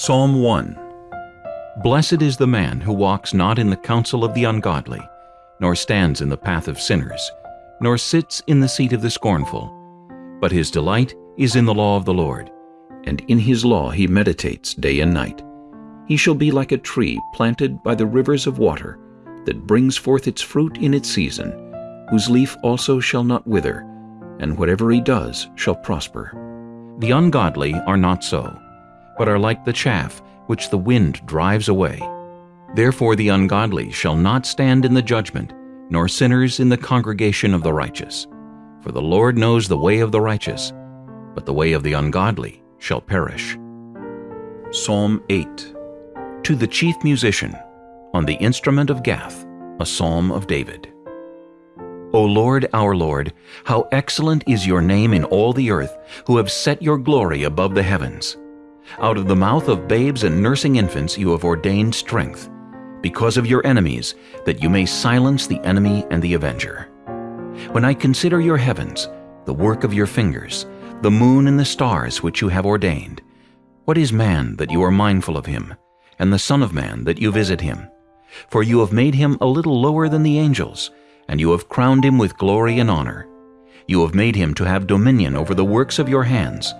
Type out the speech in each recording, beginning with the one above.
Psalm 1 Blessed is the man who walks not in the counsel of the ungodly, nor stands in the path of sinners, nor sits in the seat of the scornful. But his delight is in the law of the Lord, and in his law he meditates day and night. He shall be like a tree planted by the rivers of water, that brings forth its fruit in its season, whose leaf also shall not wither, and whatever he does shall prosper. The ungodly are not so but are like the chaff which the wind drives away. Therefore the ungodly shall not stand in the judgment, nor sinners in the congregation of the righteous. For the Lord knows the way of the righteous, but the way of the ungodly shall perish. Psalm 8 To the chief musician, on the instrument of Gath, a psalm of David. O Lord, our Lord, how excellent is your name in all the earth, who have set your glory above the heavens. Out of the mouth of babes and nursing infants you have ordained strength, because of your enemies, that you may silence the enemy and the avenger. When I consider your heavens, the work of your fingers, the moon and the stars which you have ordained, what is man that you are mindful of him, and the Son of Man that you visit him? For you have made him a little lower than the angels, and you have crowned him with glory and honor. You have made him to have dominion over the works of your hands,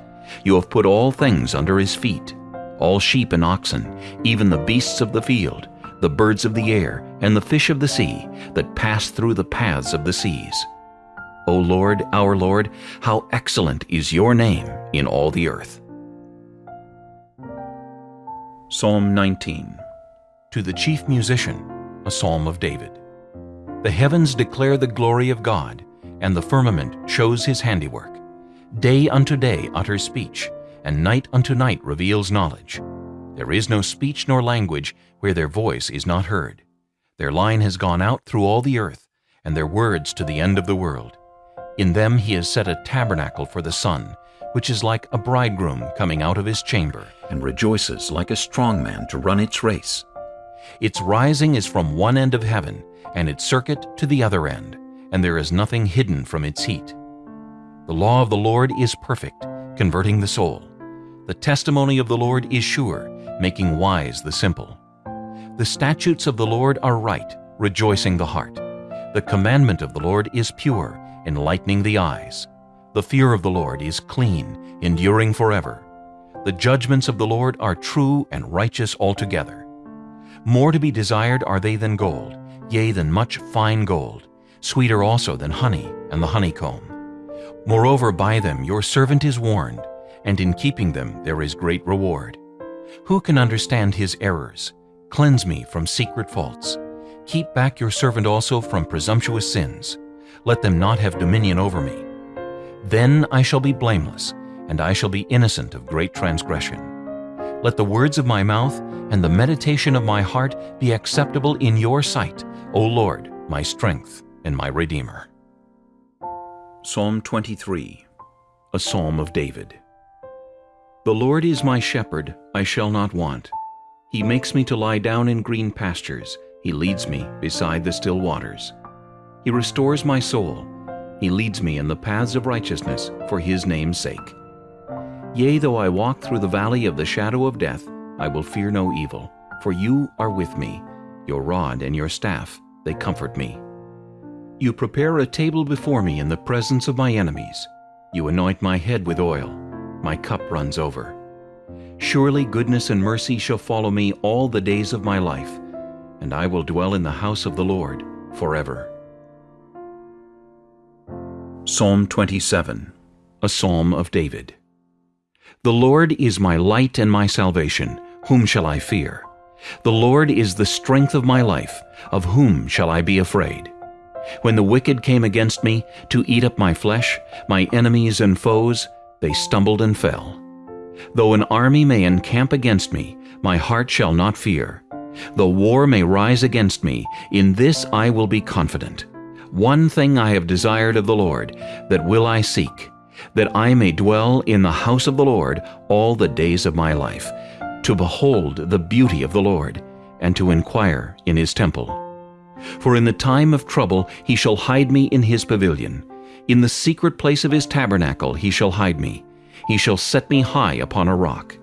you have put all things under his feet, all sheep and oxen, even the beasts of the field, the birds of the air, and the fish of the sea, that pass through the paths of the seas. O Lord, our Lord, how excellent is your name in all the earth. Psalm 19 To the chief musician, a psalm of David. The heavens declare the glory of God, and the firmament shows his handiwork. Day unto day utters speech, and night unto night reveals knowledge. There is no speech nor language where their voice is not heard. Their line has gone out through all the earth, and their words to the end of the world. In them he has set a tabernacle for the sun, which is like a bridegroom coming out of his chamber, and rejoices like a strong man to run its race. Its rising is from one end of heaven, and its circuit to the other end, and there is nothing hidden from its heat. The law of the Lord is perfect, converting the soul. The testimony of the Lord is sure, making wise the simple. The statutes of the Lord are right, rejoicing the heart. The commandment of the Lord is pure, enlightening the eyes. The fear of the Lord is clean, enduring forever. The judgments of the Lord are true and righteous altogether. More to be desired are they than gold, yea, than much fine gold, sweeter also than honey and the honeycomb. Moreover, by them your servant is warned, and in keeping them there is great reward. Who can understand his errors? Cleanse me from secret faults. Keep back your servant also from presumptuous sins. Let them not have dominion over me. Then I shall be blameless, and I shall be innocent of great transgression. Let the words of my mouth and the meditation of my heart be acceptable in your sight, O Lord, my strength and my Redeemer. Psalm 23 A Psalm of David The Lord is my shepherd, I shall not want. He makes me to lie down in green pastures. He leads me beside the still waters. He restores my soul. He leads me in the paths of righteousness for his name's sake. Yea, though I walk through the valley of the shadow of death, I will fear no evil, for you are with me. Your rod and your staff, they comfort me. You prepare a table before me in the presence of my enemies. You anoint my head with oil. My cup runs over. Surely goodness and mercy shall follow me all the days of my life, and I will dwell in the house of the Lord forever. Psalm 27 A Psalm of David The Lord is my light and my salvation. Whom shall I fear? The Lord is the strength of my life. Of whom shall I be afraid? When the wicked came against me to eat up my flesh, my enemies and foes, they stumbled and fell. Though an army may encamp against me, my heart shall not fear. Though war may rise against me, in this I will be confident. One thing I have desired of the Lord, that will I seek, that I may dwell in the house of the Lord all the days of my life, to behold the beauty of the Lord, and to inquire in his temple. For in the time of trouble he shall hide me in his pavilion. In the secret place of his tabernacle he shall hide me. He shall set me high upon a rock.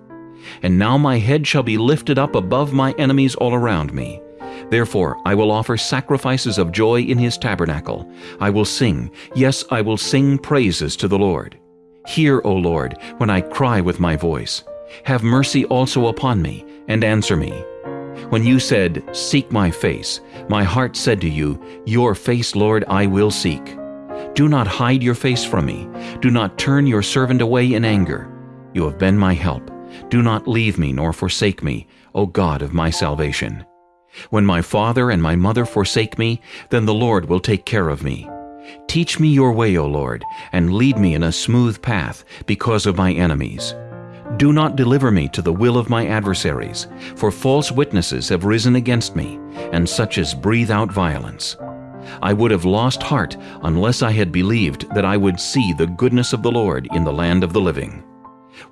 and now my head shall be lifted up above my enemies all around me. Therefore I will offer sacrifices of joy in his tabernacle. I will sing, yes, I will sing praises to the Lord. Hear, O Lord, when I cry with my voice. Have mercy also upon me, and answer me. When you said, Seek my face, my heart said to you, Your face, Lord, I will seek. Do not hide your face from me. Do not turn your servant away in anger. You have been my help. Do not leave me nor forsake me, O God of my salvation. When my father and my mother forsake me, then the Lord will take care of me. Teach me your way, O Lord, and lead me in a smooth path because of my enemies. Do not deliver me to the will of my adversaries, for false witnesses have risen against me, and such as breathe out violence. I would have lost heart unless I had believed that I would see the goodness of the Lord in the land of the living.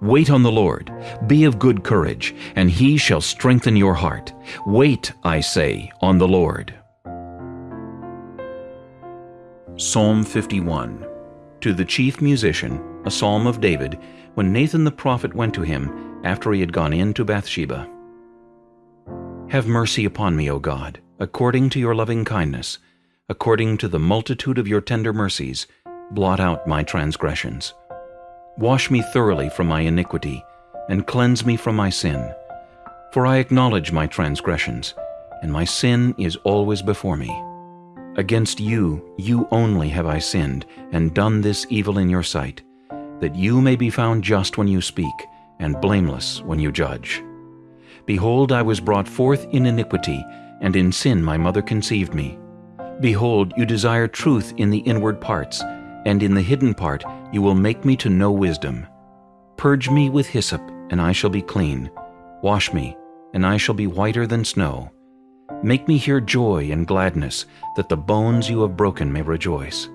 Wait on the Lord, be of good courage, and he shall strengthen your heart. Wait, I say, on the Lord. Psalm 51 To the chief musician, a psalm of David, when Nathan the prophet went to him after he had gone in to Bathsheba. Have mercy upon me, O God, according to your loving kindness, according to the multitude of your tender mercies, blot out my transgressions. Wash me thoroughly from my iniquity, and cleanse me from my sin. For I acknowledge my transgressions, and my sin is always before me. Against you, you only have I sinned, and done this evil in your sight, that you may be found just when you speak, and blameless when you judge. Behold, I was brought forth in iniquity, and in sin my mother conceived me. Behold, you desire truth in the inward parts, and in the hidden part you will make me to know wisdom. Purge me with hyssop, and I shall be clean. Wash me, and I shall be whiter than snow. Make me hear joy and gladness, that the bones you have broken may rejoice.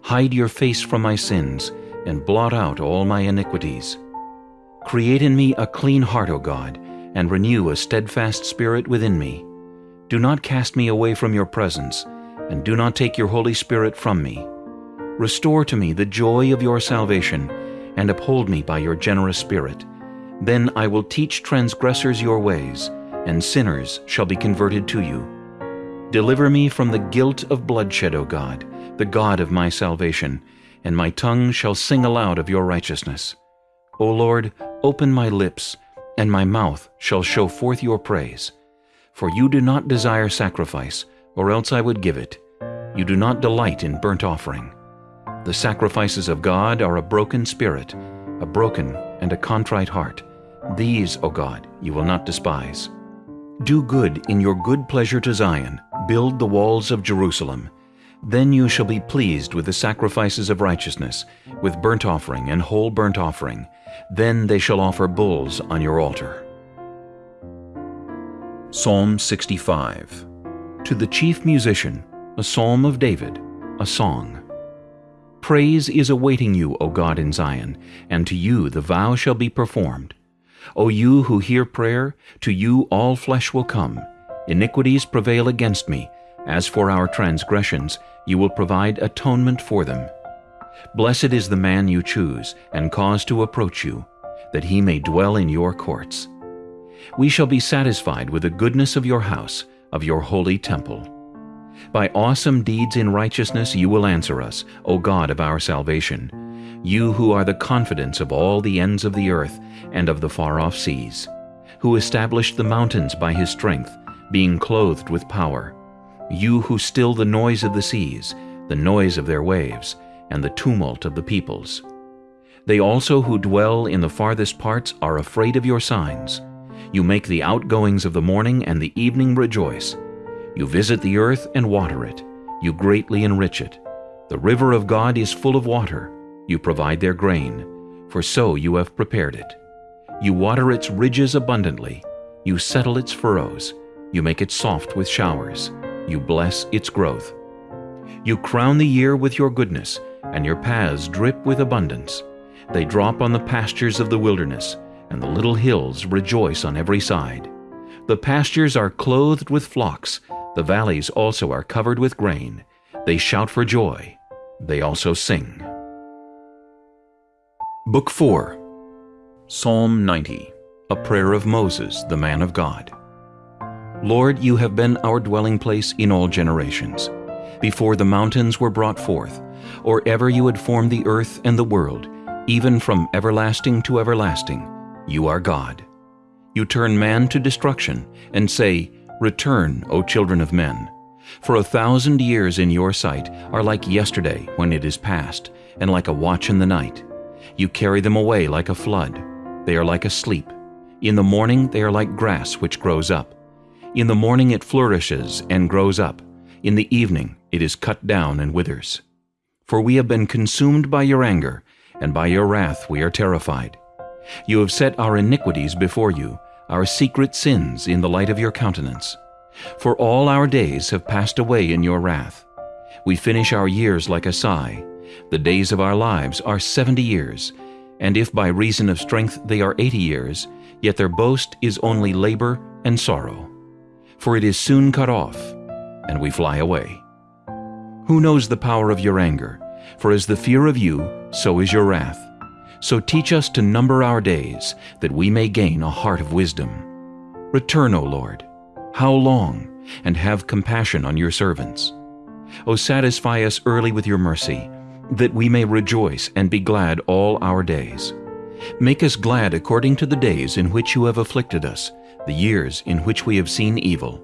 Hide your face from my sins, and blot out all my iniquities. Create in me a clean heart, O God, and renew a steadfast spirit within me. Do not cast me away from your presence, and do not take your Holy Spirit from me. Restore to me the joy of your salvation, and uphold me by your generous spirit. Then I will teach transgressors your ways, and sinners shall be converted to you. Deliver me from the guilt of bloodshed, O God, the God of my salvation, and my tongue shall sing aloud of your righteousness. O Lord, open my lips, and my mouth shall show forth your praise. For you do not desire sacrifice, or else I would give it. You do not delight in burnt offering. The sacrifices of God are a broken spirit, a broken and a contrite heart. These, O God, you will not despise. Do good in your good pleasure to Zion, build the walls of Jerusalem. Then you shall be pleased with the sacrifices of righteousness, with burnt offering and whole burnt offering. Then they shall offer bulls on your altar. Psalm 65 To the chief musician, a psalm of David, a song. Praise is awaiting you, O God in Zion, and to you the vow shall be performed. O you who hear prayer, to you all flesh will come. Iniquities prevail against me. As for our transgressions, you will provide atonement for them. Blessed is the man you choose, and cause to approach you, that he may dwell in your courts. We shall be satisfied with the goodness of your house, of your holy temple. By awesome deeds in righteousness you will answer us, O God of our salvation, you who are the confidence of all the ends of the earth and of the far-off seas, who established the mountains by his strength, being clothed with power, you who still the noise of the seas, the noise of their waves, and the tumult of the peoples. They also who dwell in the farthest parts are afraid of your signs. You make the outgoings of the morning and the evening rejoice. You visit the earth and water it. You greatly enrich it. The river of God is full of water. You provide their grain, for so you have prepared it. You water its ridges abundantly. You settle its furrows. You make it soft with showers. You bless its growth. You crown the year with your goodness, and your paths drip with abundance. They drop on the pastures of the wilderness, and the little hills rejoice on every side. The pastures are clothed with flocks, the valleys also are covered with grain. They shout for joy. They also sing. Book 4 Psalm 90 a prayer of Moses, the man of God. Lord, you have been our dwelling place in all generations. Before the mountains were brought forth, or ever you had formed the earth and the world, even from everlasting to everlasting, you are God. You turn man to destruction, and say, Return, O children of men. For a thousand years in your sight are like yesterday when it is past, and like a watch in the night. You carry them away like a flood. They are like a sleep. In the morning they are like grass which grows up. In the morning it flourishes and grows up. In the evening it is cut down and withers. For we have been consumed by your anger, and by your wrath we are terrified. You have set our iniquities before you, our secret sins in the light of your countenance. For all our days have passed away in your wrath. We finish our years like a sigh. The days of our lives are seventy years, and if by reason of strength they are eighty years, yet their boast is only labor and sorrow. For it is soon cut off, and we fly away. Who knows the power of your anger? For as the fear of you, so is your wrath. So teach us to number our days, that we may gain a heart of wisdom. Return, O Lord. How long? And have compassion on your servants. O satisfy us early with your mercy, that we may rejoice and be glad all our days. Make us glad according to the days in which you have afflicted us, the years in which we have seen evil.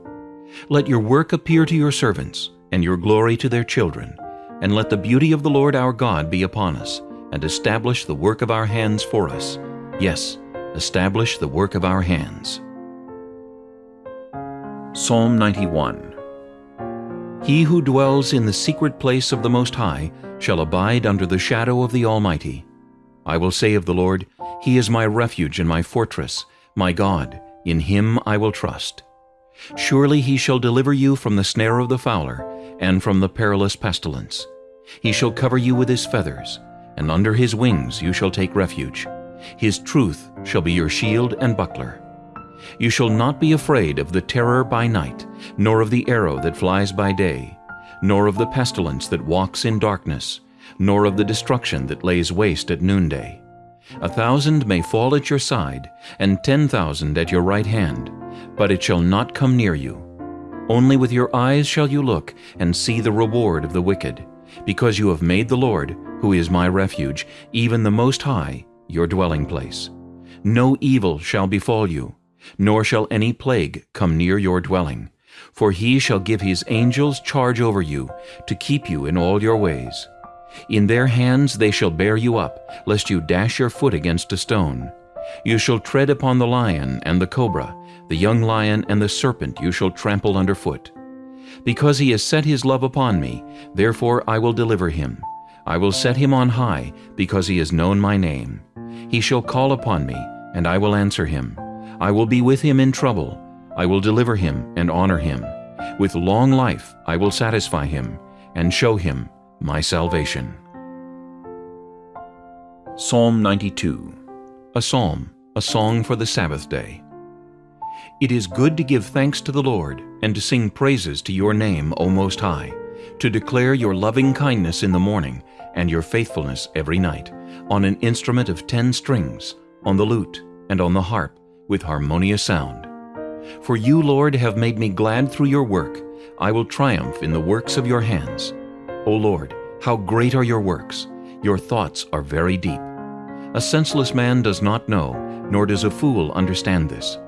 Let your work appear to your servants, and your glory to their children, and let the beauty of the Lord our God be upon us, and establish the work of our hands for us. Yes, establish the work of our hands. Psalm 91 He who dwells in the secret place of the Most High shall abide under the shadow of the Almighty. I will say of the Lord, He is my refuge and my fortress, my God, in Him I will trust. Surely He shall deliver you from the snare of the fowler, and from the perilous pestilence. He shall cover you with His feathers, and under His wings you shall take refuge. His truth shall be your shield and buckler. You shall not be afraid of the terror by night, nor of the arrow that flies by day, nor of the pestilence that walks in darkness, nor of the destruction that lays waste at noonday. A thousand may fall at your side, and ten thousand at your right hand, but it shall not come near you. Only with your eyes shall you look and see the reward of the wicked, because you have made the Lord, who is my refuge, even the Most High, your dwelling place. No evil shall befall you, nor shall any plague come near your dwelling. For he shall give his angels charge over you, to keep you in all your ways. In their hands they shall bear you up, lest you dash your foot against a stone. You shall tread upon the lion and the cobra, the young lion and the serpent you shall trample under foot. Because he has set his love upon me, therefore I will deliver him. I will set him on high, because he has known my name. He shall call upon me, and I will answer him. I will be with him in trouble. I will deliver him and honor him. With long life I will satisfy him, and show him my salvation. Psalm 92 A Psalm, a Song for the Sabbath Day. It is good to give thanks to the Lord, and to sing praises to your name, O Most High, to declare your loving kindness in the morning, and your faithfulness every night, on an instrument of ten strings, on the lute, and on the harp, with harmonious sound. For you, Lord, have made me glad through your work. I will triumph in the works of your hands. O Lord, how great are your works! Your thoughts are very deep. A senseless man does not know, nor does a fool understand this.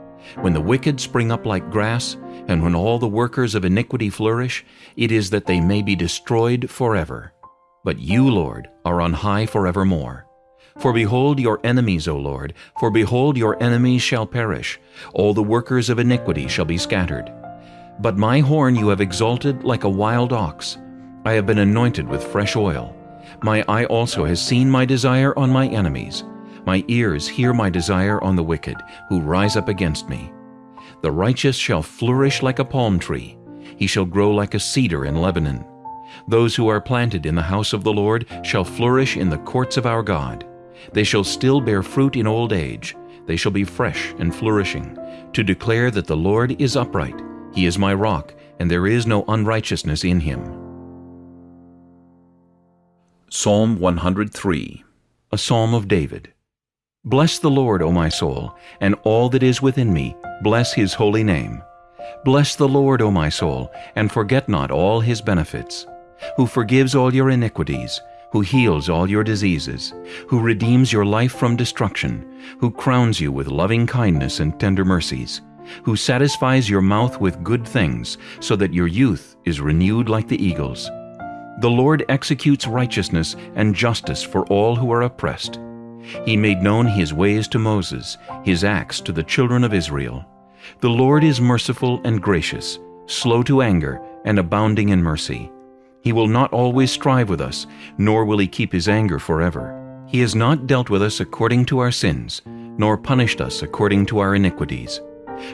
When the wicked spring up like grass, and when all the workers of iniquity flourish, it is that they may be destroyed forever. But you, Lord, are on high forevermore. For behold your enemies, O Lord, for behold your enemies shall perish, all the workers of iniquity shall be scattered. But my horn you have exalted like a wild ox, I have been anointed with fresh oil. My eye also has seen my desire on my enemies. My ears hear my desire on the wicked, who rise up against me. The righteous shall flourish like a palm tree. He shall grow like a cedar in Lebanon. Those who are planted in the house of the Lord shall flourish in the courts of our God. They shall still bear fruit in old age. They shall be fresh and flourishing, to declare that the Lord is upright. He is my rock, and there is no unrighteousness in him. Psalm 103 A Psalm of David Bless the Lord, O my soul, and all that is within me, bless his holy name. Bless the Lord, O my soul, and forget not all his benefits, who forgives all your iniquities, who heals all your diseases, who redeems your life from destruction, who crowns you with loving kindness and tender mercies, who satisfies your mouth with good things, so that your youth is renewed like the eagles. The Lord executes righteousness and justice for all who are oppressed. He made known his ways to Moses, his acts to the children of Israel. The Lord is merciful and gracious, slow to anger, and abounding in mercy. He will not always strive with us, nor will he keep his anger forever. He has not dealt with us according to our sins, nor punished us according to our iniquities.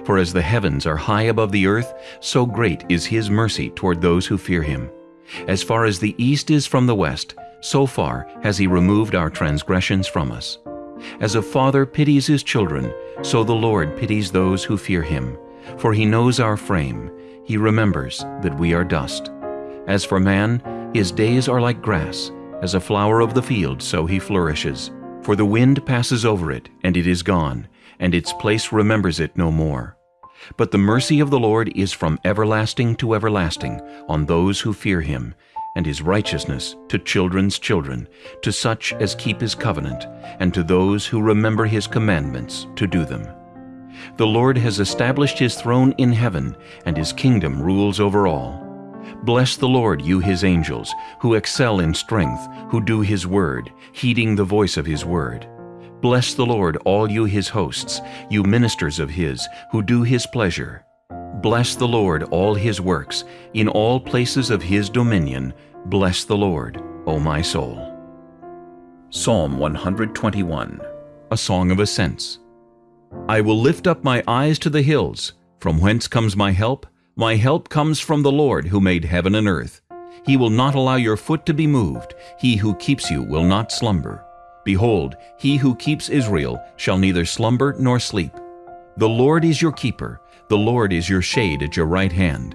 For as the heavens are high above the earth, so great is his mercy toward those who fear him. As far as the east is from the west, so far has he removed our transgressions from us. As a father pities his children, so the Lord pities those who fear him. For he knows our frame, he remembers that we are dust. As for man, his days are like grass, as a flower of the field so he flourishes. For the wind passes over it, and it is gone, and its place remembers it no more. But the mercy of the Lord is from everlasting to everlasting on those who fear him, and his righteousness to children's children, to such as keep his covenant, and to those who remember his commandments to do them. The Lord has established his throne in heaven, and his kingdom rules over all. Bless the Lord, you his angels, who excel in strength, who do his word, heeding the voice of his word. Bless the Lord, all you his hosts, you ministers of his, who do his pleasure. Bless the Lord, all his works, in all places of his dominion. Bless the Lord, O my soul. Psalm 121 A Song of Ascents I will lift up my eyes to the hills. From whence comes my help? My help comes from the Lord who made heaven and earth. He will not allow your foot to be moved. He who keeps you will not slumber. Behold, he who keeps Israel shall neither slumber nor sleep. The Lord is your keeper. The Lord is your shade at your right hand.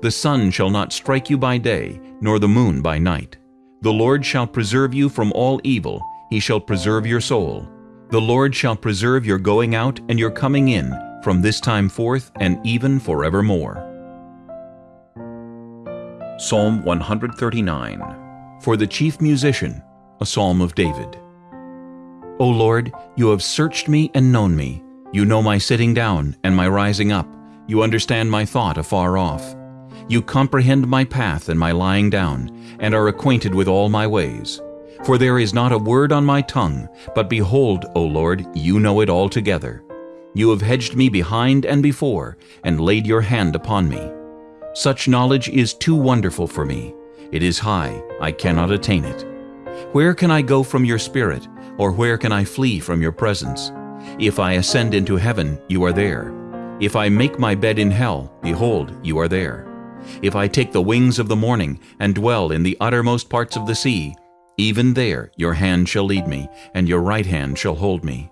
The sun shall not strike you by day, nor the moon by night. The Lord shall preserve you from all evil. He shall preserve your soul. The Lord shall preserve your going out and your coming in from this time forth and even forevermore. Psalm 139 For the chief musician, a psalm of David. O Lord, you have searched me and known me. You know my sitting down and my rising up. You understand my thought afar off. You comprehend my path and my lying down, and are acquainted with all my ways. For there is not a word on my tongue, but behold, O Lord, you know it altogether. You have hedged me behind and before, and laid your hand upon me. Such knowledge is too wonderful for me. It is high, I cannot attain it. Where can I go from your spirit? Or where can I flee from your presence? If I ascend into heaven, you are there. If I make my bed in hell, behold, you are there. If I take the wings of the morning and dwell in the uttermost parts of the sea, even there your hand shall lead me, and your right hand shall hold me.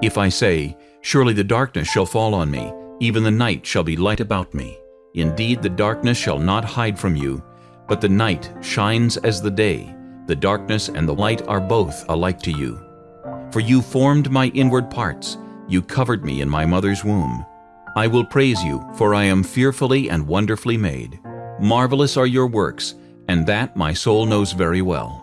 If I say, Surely the darkness shall fall on me, even the night shall be light about me. Indeed, the darkness shall not hide from you, but the night shines as the day. The darkness and the light are both alike to you. For you formed my inward parts. You covered me in my mother's womb. I will praise you, for I am fearfully and wonderfully made. Marvelous are your works, and that my soul knows very well.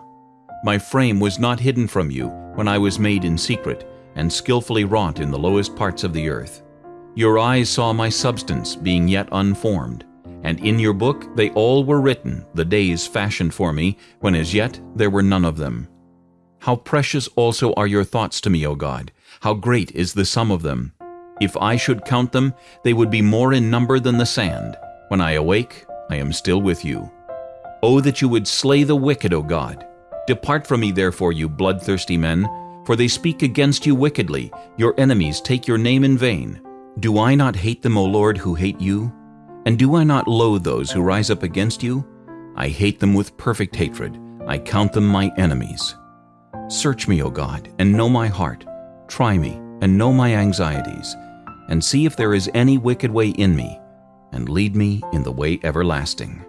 My frame was not hidden from you when I was made in secret, and skillfully wrought in the lowest parts of the earth. Your eyes saw my substance being yet unformed and in your book they all were written, the days fashioned for me, when as yet there were none of them. How precious also are your thoughts to me, O God! How great is the sum of them! If I should count them, they would be more in number than the sand. When I awake, I am still with you. O that you would slay the wicked, O God! Depart from me, therefore, you bloodthirsty men, for they speak against you wickedly. Your enemies take your name in vain. Do I not hate them, O Lord, who hate you? And do I not loathe those who rise up against you? I hate them with perfect hatred. I count them my enemies. Search me, O God, and know my heart. Try me, and know my anxieties, and see if there is any wicked way in me, and lead me in the way everlasting.